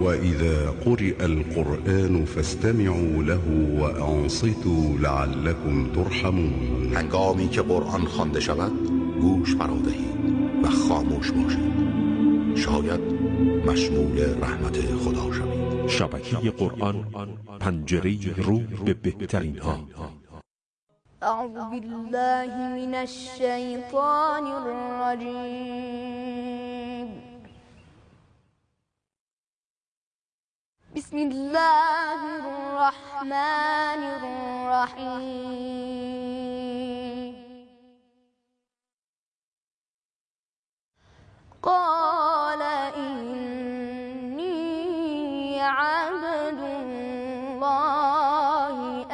وإذا قرئ القرآن فاستمعوا له وأنصتوا لعلكم ترحمون هنگامی که قرآن خوانده شود گوش فرادهید و خاموش باشید. شاید مشمول رحمت خدا شوید. شبکه قرآن پنجره رو به بهترین ها أعوذ بالله من الشيطان الرجيم. بسم الله الرحمن الرحيم. قال إني عبد الله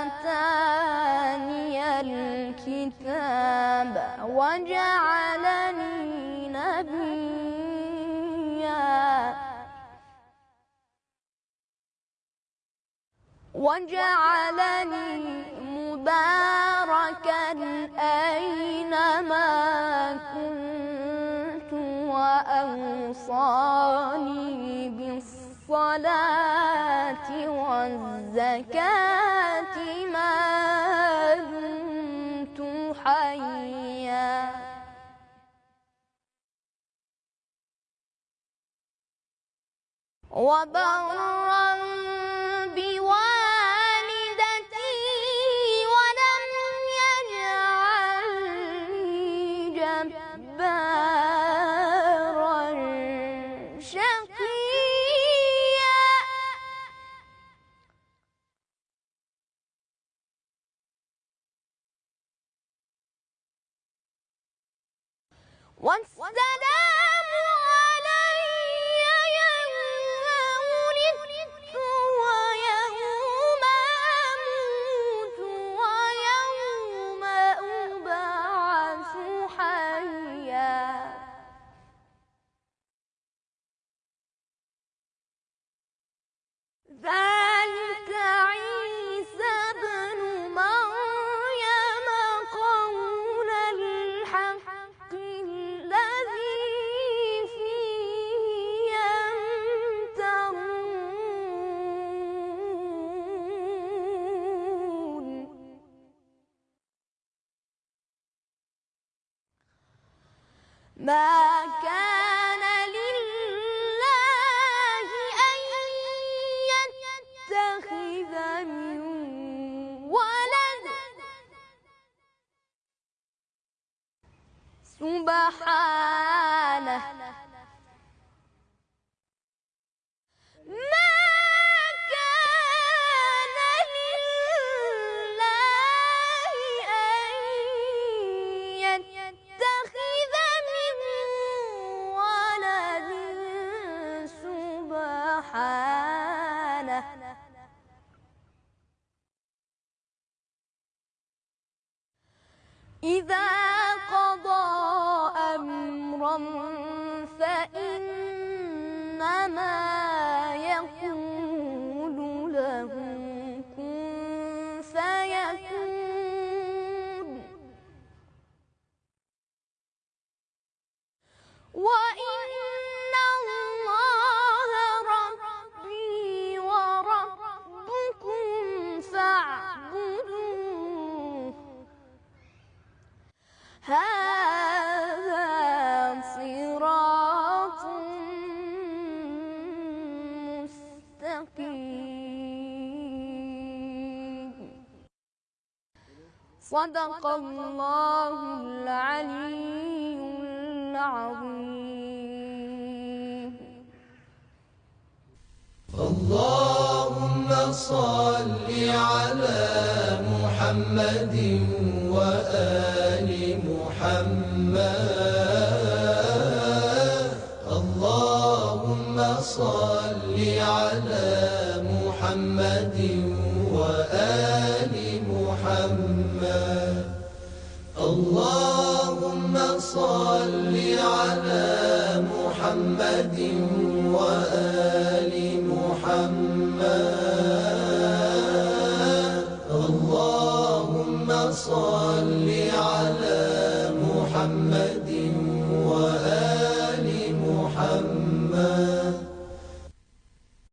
آتاني الكتاب وجعلني نبيا. وجعلني مباركا أينما كنت وأوصاني بالصلاة والزكاة ما دمت حيا. وبرا بوالدتي والسلام علي يوم ولدت ويوم أموت ويوم أبعث حيا. ذلك ما كان لله أن يتخذ من ولد. سبحانه. إذا قضى أمرا فإنما صدق الله العلي العظيم. اللهم صل على محمد وآل محمد. اللهم صل على محمد وآل اللهم صل على محمد وآل محمد. اللهم صل على محمد